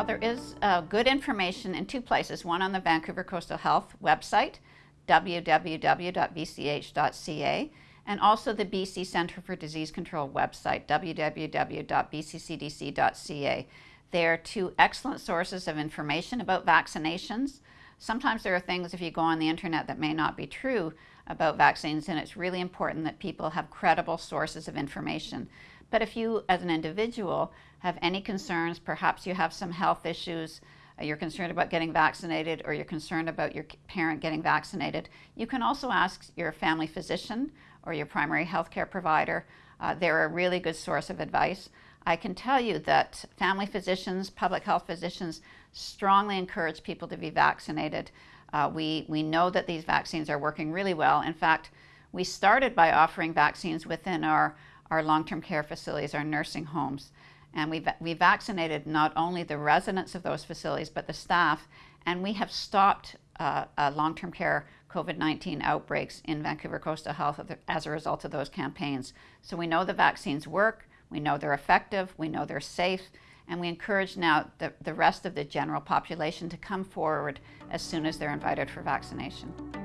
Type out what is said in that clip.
Well, there is uh, good information in two places one on the Vancouver Coastal Health website, www.vch.ca, and also the BC Centre for Disease Control website, www.bccdc.ca. They are two excellent sources of information about vaccinations. Sometimes there are things, if you go on the internet, that may not be true about vaccines, and it's really important that people have credible sources of information. But if you, as an individual, have any concerns, perhaps you have some health issues, uh, you're concerned about getting vaccinated, or you're concerned about your parent getting vaccinated, you can also ask your family physician or your primary health care provider. Uh, they're a really good source of advice. I can tell you that family physicians, public health physicians, strongly encourage people to be vaccinated. Uh, we, we know that these vaccines are working really well. In fact, we started by offering vaccines within our, our long term care facilities, our nursing homes. And we, we vaccinated not only the residents of those facilities, but the staff. And we have stopped uh, uh, long term care COVID 19 outbreaks in Vancouver Coastal Health as a result of those campaigns. So we know the vaccines work, we know they're effective, we know they're safe, and we encourage now the, the rest of the general population to come forward as soon as they're invited for vaccination.